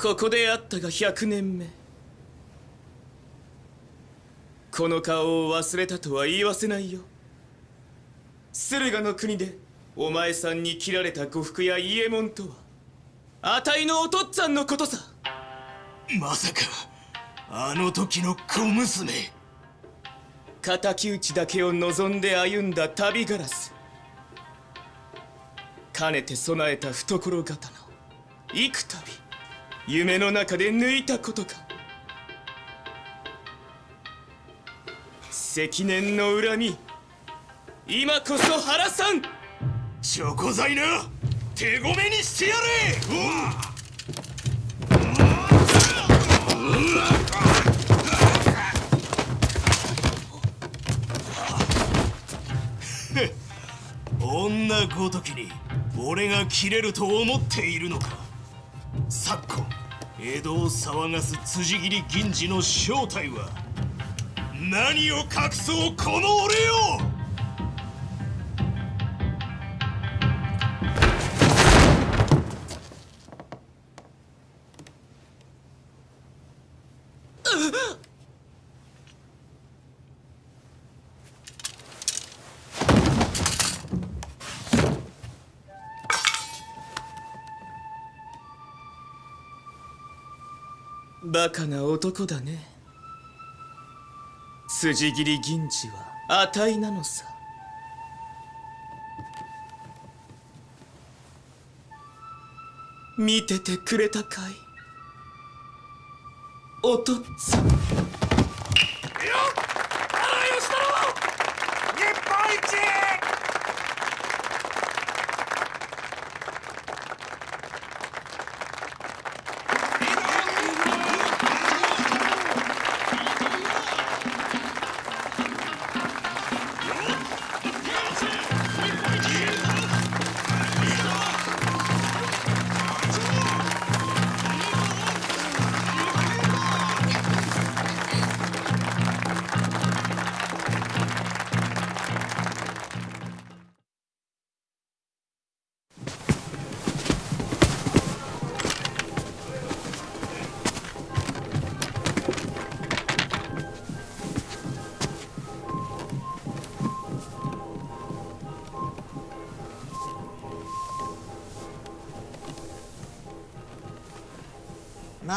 ここで会ったが100年目。この顔を忘れたとは言わせないよ。駿河の国でお前さんに切られた呉服や伊右衛門とはあたいのお父っつぁんのことさ。まさかあの時の小娘。敵討ちだけを望んで歩んだ旅ガラスかねて備えた懐刀幾度夢の中で抜いたことか。積年の恨み。今こそ原さん。チョコ材な手ごめにしてやれ。女ごときに俺が切れると思っているのか。昨今。江戸を騒がす辻斬り銀次の正体は何を隠そうこの俺よ！バカな男だね。筋切り銀次は値なのさ。見ててくれたかい？おとっつぁん。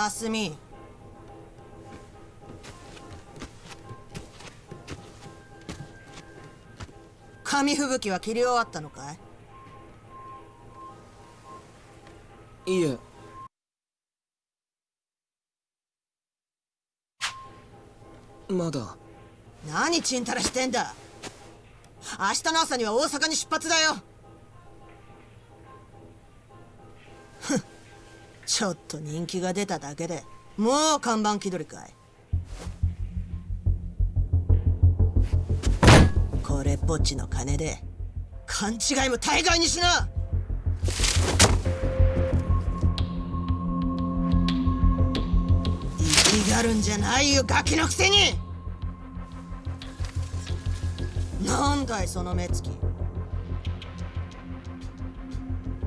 マスミ紙吹雪は切り終わったのかいいえ。まだ。何ちんたらしてんだ。明日の朝には大阪に出発だよちょっと人気が出ただけでもう看板気取りかい。これっぽっちの金で勘違いも大概にしな。生きがるんじゃないよガキのくせに。なんだいその目つき。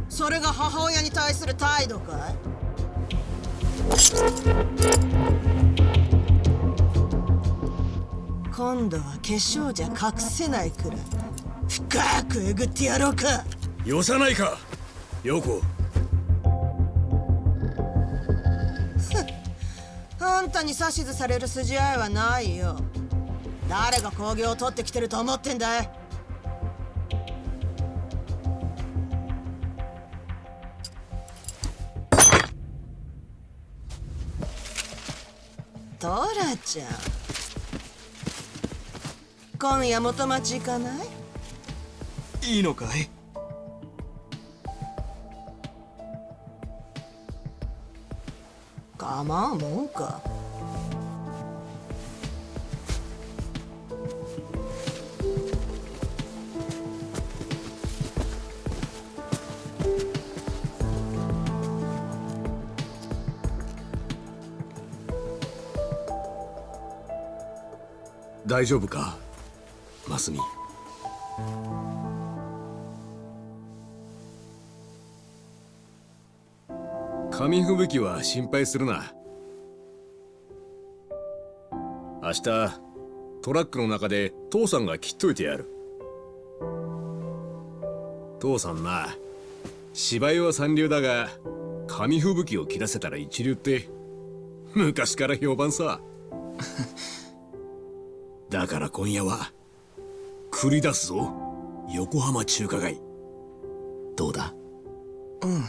それが母親に対する態度かい？今度は化粧じゃ隠せないくらい。深くえぐってやろうか。よさないか陽子。あんたに指図される筋合いはないよ。誰が工業を取ってきてると思ってんだい？トラちゃん。今夜元町行かない？いいのかい？構うもんか大丈夫か？マスミ。紙吹雪は心配するな。明日トラックの中で父さんが切っといてやる。父さんな芝居は三流だが紙吹雪を切らせたら一流って。昔から評判さ。だから今夜は繰り出すぞ。横浜中華街。どうだ？うん。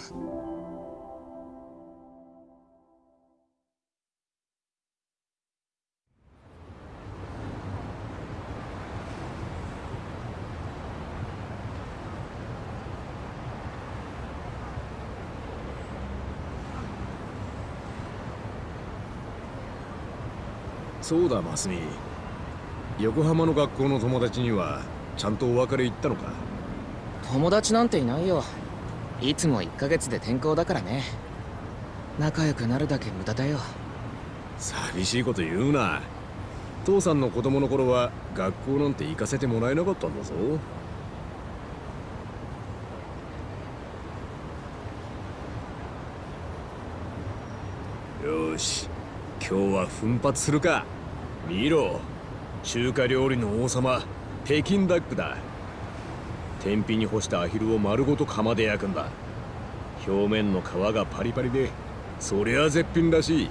そうだマスミ。横浜の学校の友達にはちゃんとお別れ言ったのか？友達なんていないよ。いつも1ヶ月で転校だからね。仲良くなるだけ無駄だよ。寂しいこと言うな。父さんの子供の頃は学校なんて行かせてもらえなかったんだぞ。よし今日は奮発するか。見ろ中華料理の王様北京ダックだ。天日に干したアヒルを丸ごと釜で焼くんだ。表面の皮がパリパリでそりゃ絶品らしい。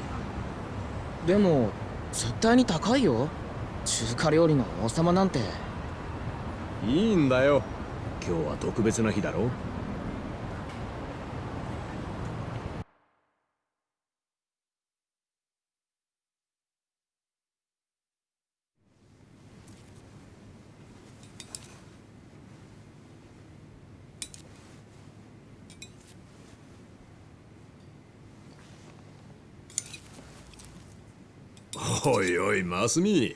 でも絶対に高いよ。中華料理の王様なんて。いいんだよ。今日は特別な日だろおいおいマスミ。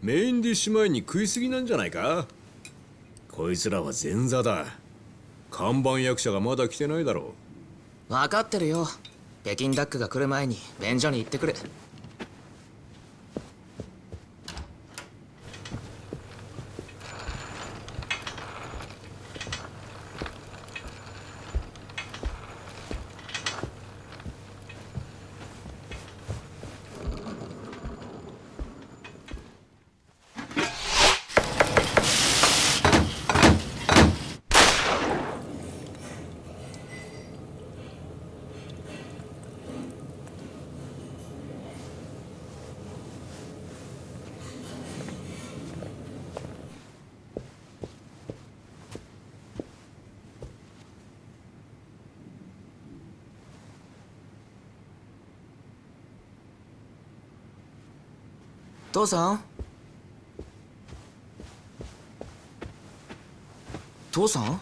メインディッシュ前に食いすぎなんじゃないか？こいつらは前座だ。看板役者がまだ来てないだろう。分かってるよ。北京ダックが来る前に便所に行ってくる。父さん？父さん？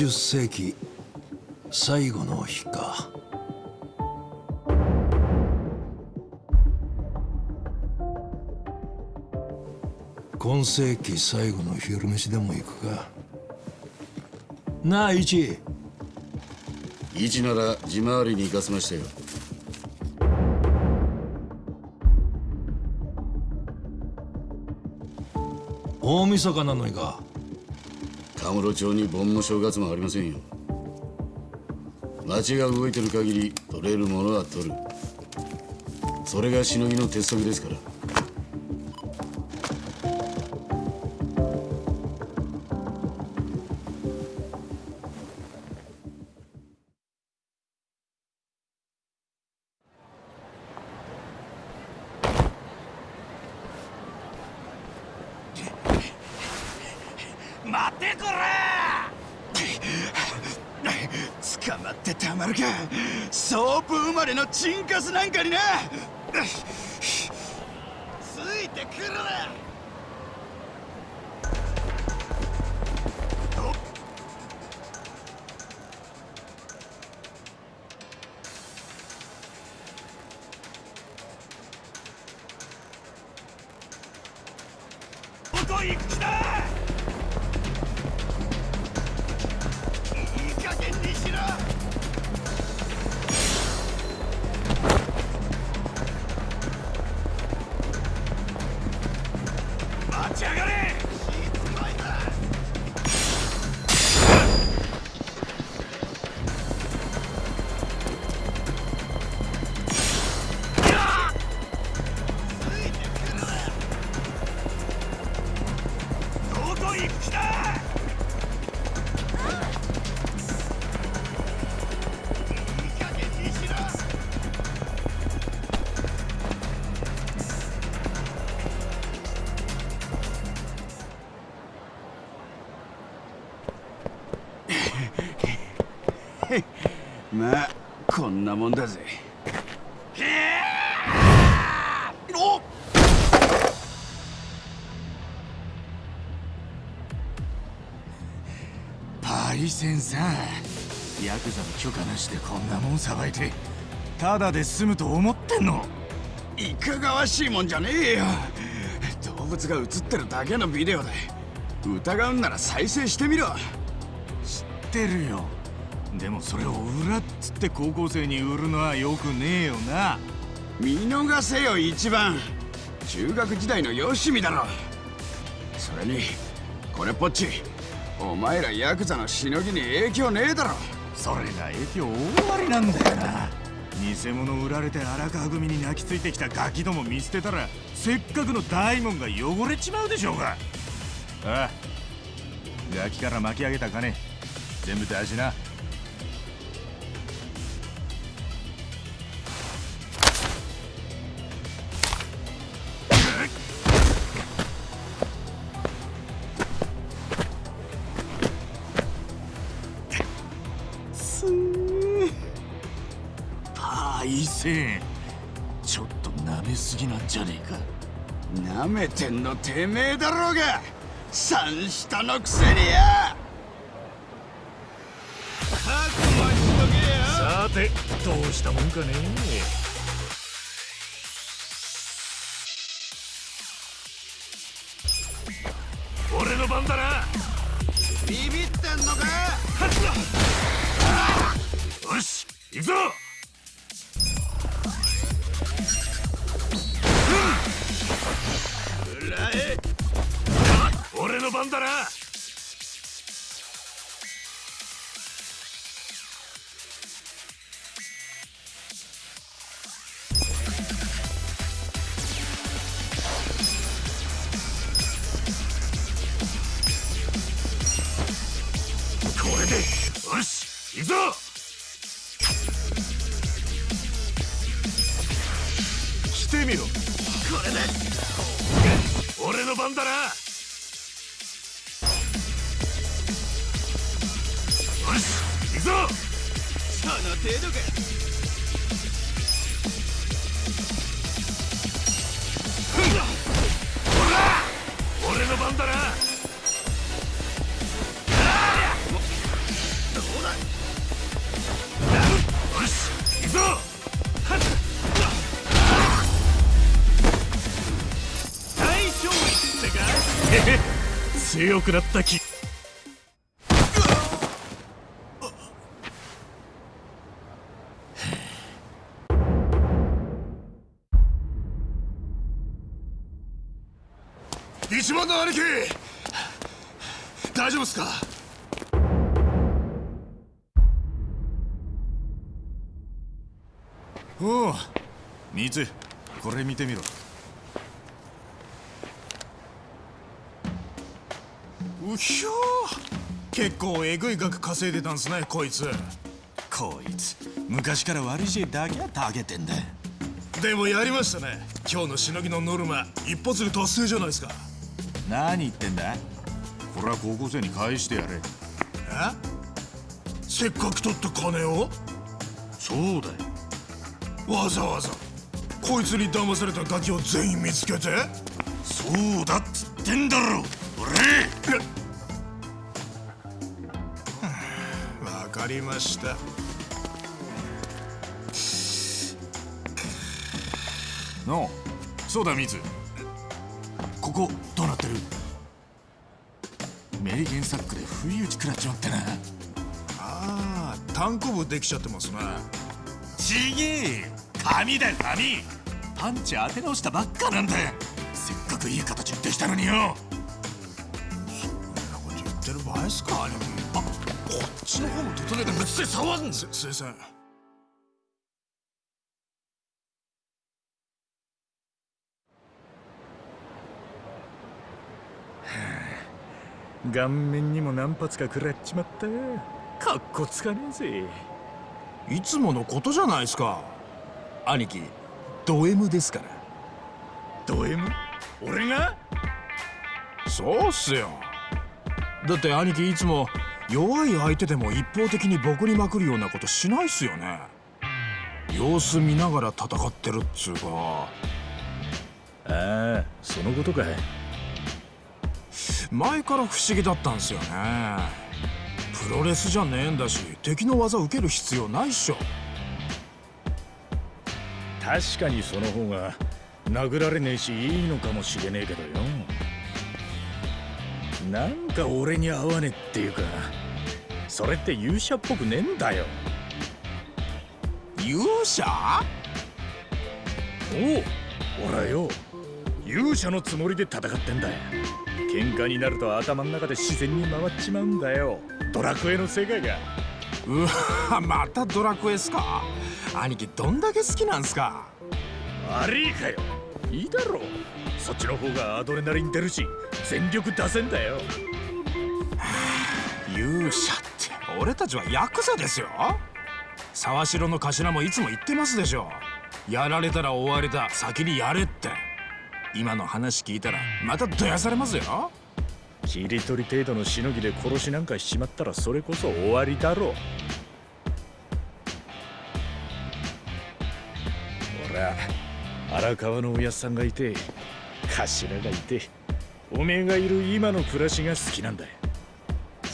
20世紀最後の日か。今世紀最後の昼飯でも行くか。なあ一一なら地回りに行かせましたよ。大晦日なのにか田室町に盆も正月もありませんよ。町が動いてる限り取れるものは取る。それがしのぎの鉄則ですから。スなんかにな。まあこんなもんだぜ。パイセンさん。ヤクザの許可なしでこんなもんさばいてただで済むと思ってんの？いかがわしいもんじゃねえよ。動物が映ってるだけのビデオだ疑うんなら再生してみろ。知ってるよでもそれを裏っつって高校生に売るのはよくねえよな。見逃せよ一番。中学時代のよしみだろ。それにこれっぽっち。お前らヤクザのしのぎに影響ねえだろ。それが影響大ありなんだよな。偽物売られて荒川組に泣きついてきたガキども見捨てたらせっかくの大門が汚れちまうでしょうが。ああガキから巻き上げた金全部出しななめてんのてめえだろうが。三下のくせにや。さてどうしたもんかね。満だな。強くなった気。一番の兄貴！大丈夫っすか？おうミツこれ見てみろうひょー。結構えぐい額稼いでたんすねこいつ。こいつ。昔から悪い知恵だけはたげてんだ。でもやりましたね。今日のしのぎのノルマ一発で達成じゃないですか。何言ってんだ？これは高校生に返してやれ。え？せっかく取った金を？そうだよ。わざわざ。こいつに騙されたガキを全員見つけて？そうだっつってんだろ俺りました。のそうだミツここどうなってる？メリケンサックで不意打ち食らっちまってな。ああ単行部できちゃってますね。ちげえ。紙だよ紙。パンチ当て直したばっかなんだよ。せっかくいい形できたのによ。そんなこと言ってる場合っすかあこっちの方も整えてぶっつけ触んすすいません。顔面にも何発か食らっちまった。かっこつかねえぜ。いつものことじゃないですか。兄貴ド M ですから。ド M? 俺が？そうっすよ。だって兄貴いつも弱い相手でも一方的にボコりまくるようなことしないっすよね。様子見ながら戦ってるっつうか。ああそのことか前から不思議だったんすよね。プロレスじゃねえんだし敵の技受ける必要ないっしょ。確かにその方が殴られねえしいいのかもしれねえけどよ。なんか俺に合わねえっていうかそれって勇者っぽくねえんだよ。勇者？おお俺はよ。勇者のつもりで戦ってんだよ。喧嘩になると頭の中で自然に回っちまうんだよ。ドラクエの世界が。うわまたドラクエっすか？兄貴どんだけ好きなんすか？悪いかよ。いいだろう。そっちの方がアドレナリン出るし全力出せんだよ。勇者って俺たちはヤクザですよ。沢城の頭もいつも言ってますでしょ。やられたら終わりだ。先にやれって。今の話聞いたらまたどやされますよ。切り取り程度のしのぎで殺しなんかしちまったらそれこそ終わりだろう。俺は荒川のおやっさんがいて頭がいておめえがいる今の暮らしが好きなんだよ。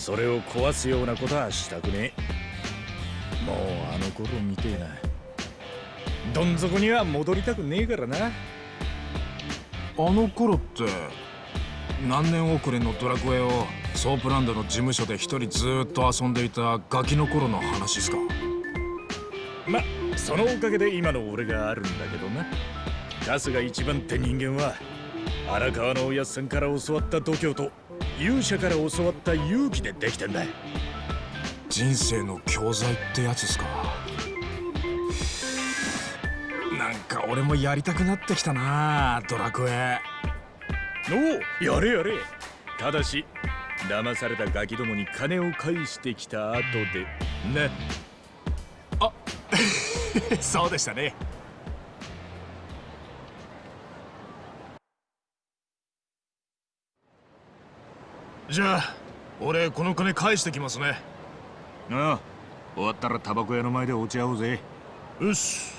それを壊すようなことはしたくねえ。もうあの頃みてえな。どん底には戻りたくねえからな。あの頃って何年遅れのドラクエをソープランドの事務所で一人ずーっと遊んでいたガキの頃の話っすか？まそのおかげで今の俺があるんだけどな。春日一番って人間は荒川のおやっさんから教わった度胸と勇者から教わった勇気でできてんだ。人生の教材ってやつっすか。なんか俺もやりたくなってきたなドラクエ。おおやれやれ。ただし騙されたガキどもに金を返してきた後でな そうでしたねじゃあ俺この金返してきますね。ああ終わったらタバコ屋の前で落ち合おうぜよし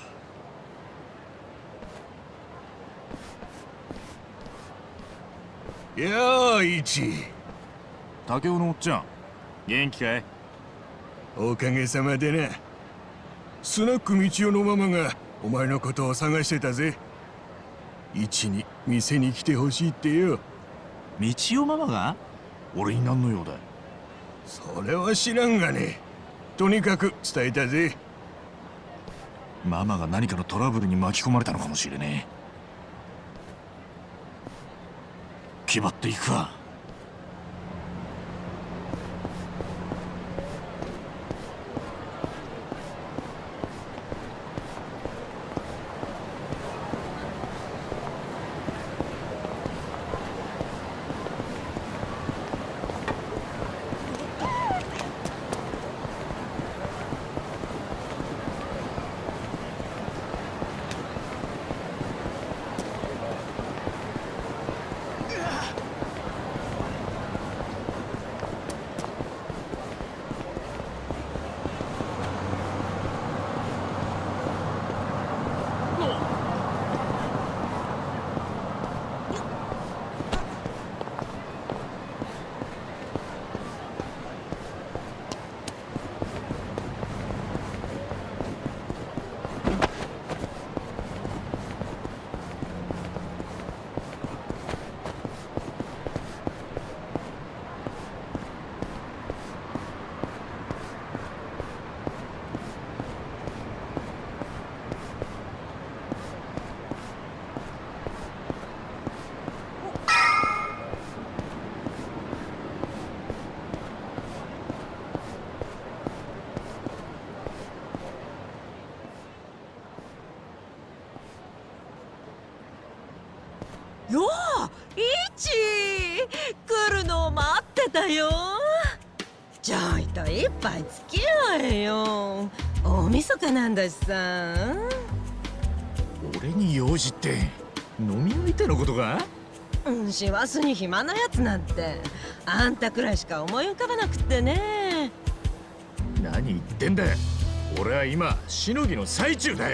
やあ一竹雄のおっちゃん元気かい？おかげさまでなスナック道夫のママがお前のことを探してたぜ。一に店に来てほしいってよ。道夫ママが？俺に何の用だそれは知らんがね。とにかく伝えたぜ。ママが何かのトラブルに巻き込まれたのかもしれねえ。気張っていくかようイチ来るのを待ってたよ。ちょいと一杯付き合えよ。大晦日なんだしさ。俺に用事って飲み相手のことか？うん師走に暇なやつなんて。あんたくらいしか思い浮かばなくってね。何言ってんだ？俺は今しのぎの最中だ。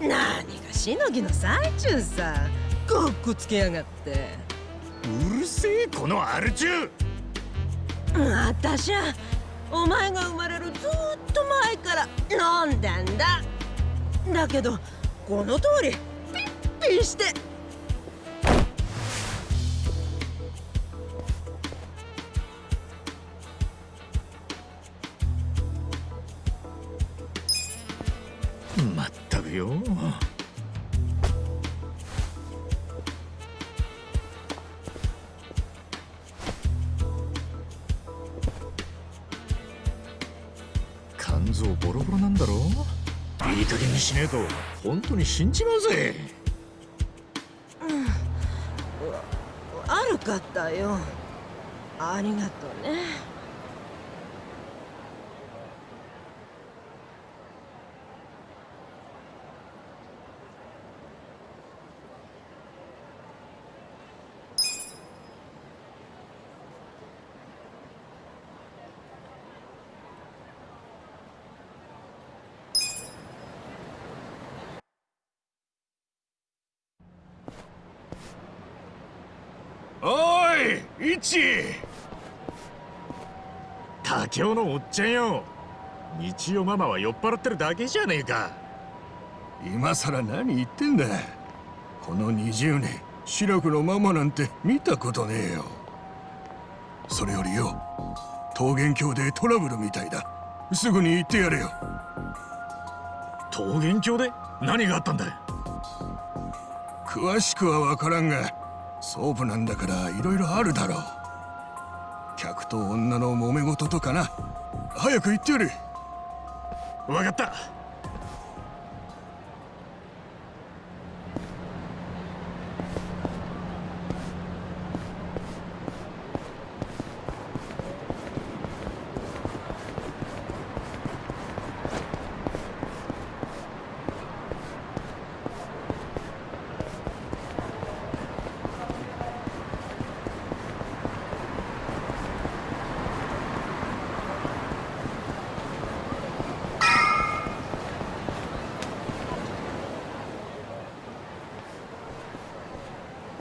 何がしのぎの最中さかっこつけやがって。うるせえこのアル中。あたしゃお前が生まれるずっと前から飲んでんだ。だけどこの通りピッピして。まったくよい加減にしねえと本当に死んじまうぜ悪かったよ。ありがとうねおいイチ他教のおっちゃんよ。日曜ママは酔っ払ってるだけじゃねえか。今さら何言ってんだ。この20年白くのママなんて見たことねえよ。それよりよ桃源郷でトラブルみたいだ。すぐに行ってやれよ。桃源郷で？何があったんだ詳しくは分からんがソープなんだからいろいろあるだろう客と女の揉め事とかな。早く行ってやれ分かった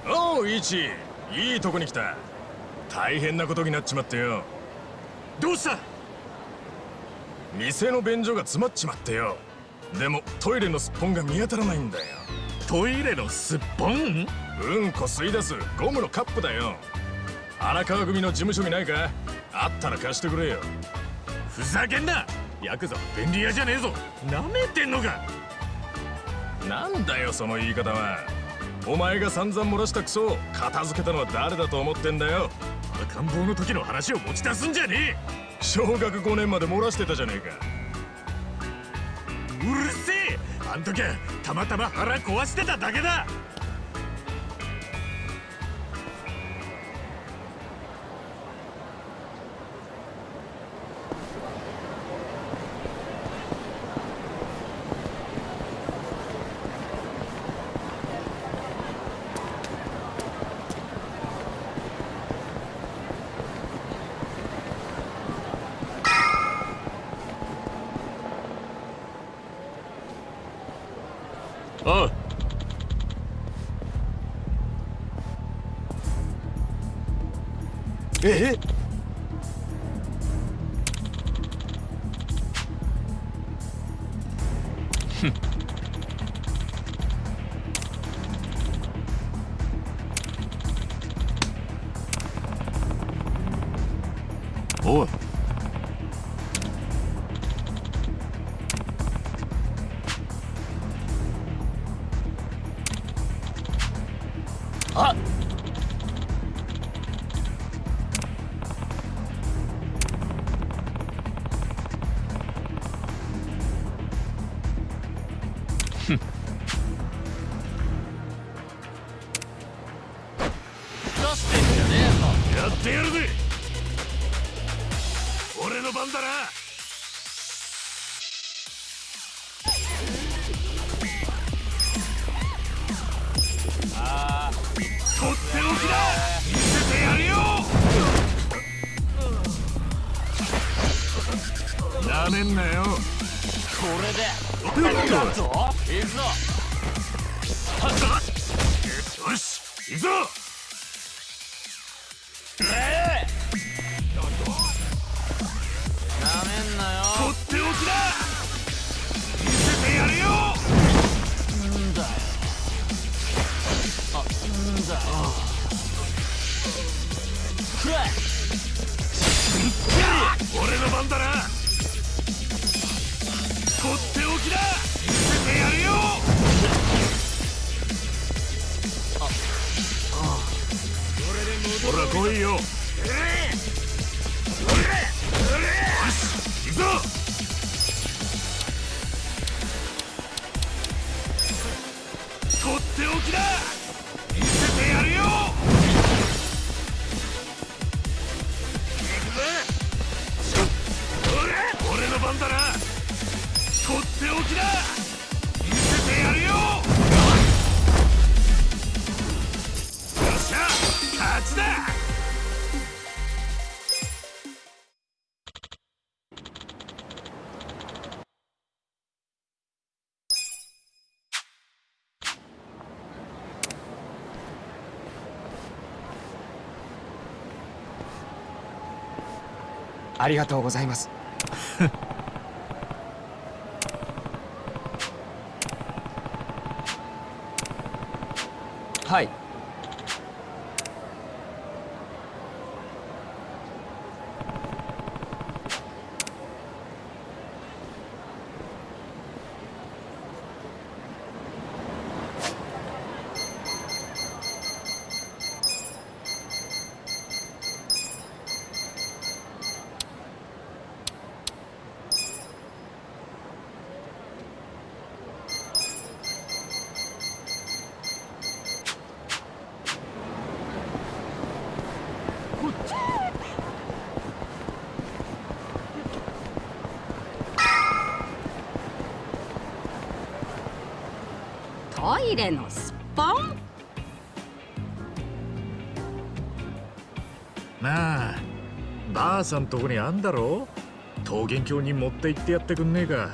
おうイチいいとこに来た。大変なことになっちまってよ。どうした？店の便所が詰まっちまってよ。でもトイレのすっぽんが見当たらないんだよ。トイレのすっぽんうんこ吸い出すゴムのカップだよ。荒川組の事務所にないか？あったら貸してくれよ。ふざけんな！ヤクザは便利屋じゃねえぞ。なめてんのか？なんだよその言い方はお前が散々漏らしたクソを片付けたのは誰だと思ってんだよ。赤ん坊の時の話を持ち出すんじゃねえ。小学5年まで漏らしてたじゃねえか。うるせえ。あん時はたまたま腹壊してただけだ。ええ俺の番だな俺の番だな。とっておきだ。見せてやるよ。ほら来いよ。よし行くぞ。とっておきだ。ありがとうございます。は いなあ。ばあさんとこにあんだろ？桃源郷に持って行ってやってくんねえか。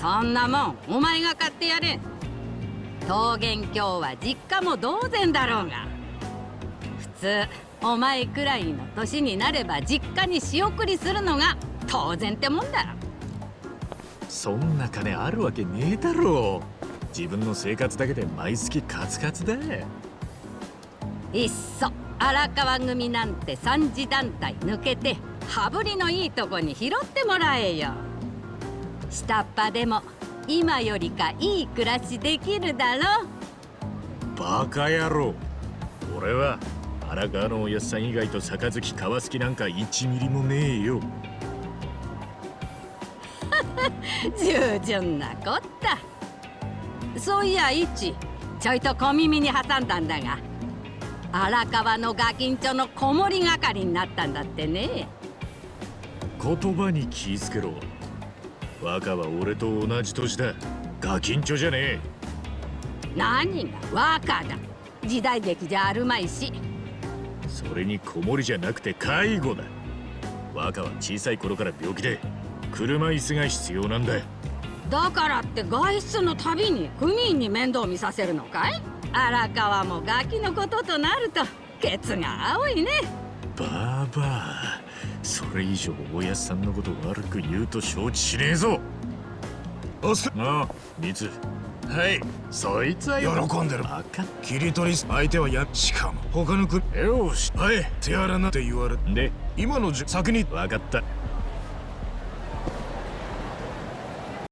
そんなもんお前が買ってやれ。桃源郷は実家も同然だろうが。普通お前くらいの年になれば実家に仕送りするのが当然ってもんだそんな金あるわけねえだろ。自分の生活だけで毎月カツカツだ。いっそ荒川組なんて三次団体抜けて羽振りのいいとこに拾ってもらえよ。下っ端でも今よりかいい暮らしできるだろバカ野郎。俺は荒川のおやっさん以外と杯交わす気なんか1ミリもねえよ。従順なこった。そういや一ちょいと小耳に挟んだんだが荒川のガキンチョの子守係になったんだってね。言葉に気ぃつけろ。若は俺と同じ年だ。ガキンチョじゃねえ。何が若だ。時代劇じゃあるまいし。それに子守じゃなくて介護だ。若は小さい頃から病気で車椅子が必要なんだ。だからって外出のたびに組員に面倒見させるのかい？荒川もガキのこととなるとケツが青いね。バーバーそれ以上おやっさんのこと悪く言うと承知しねえぞ。おすああミツ。はいそいつはよ。喜んでる。バカ。切り取り相手はやしかも他の国。よし。はい手荒なって言われで今のじ先に。分かった